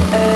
forever.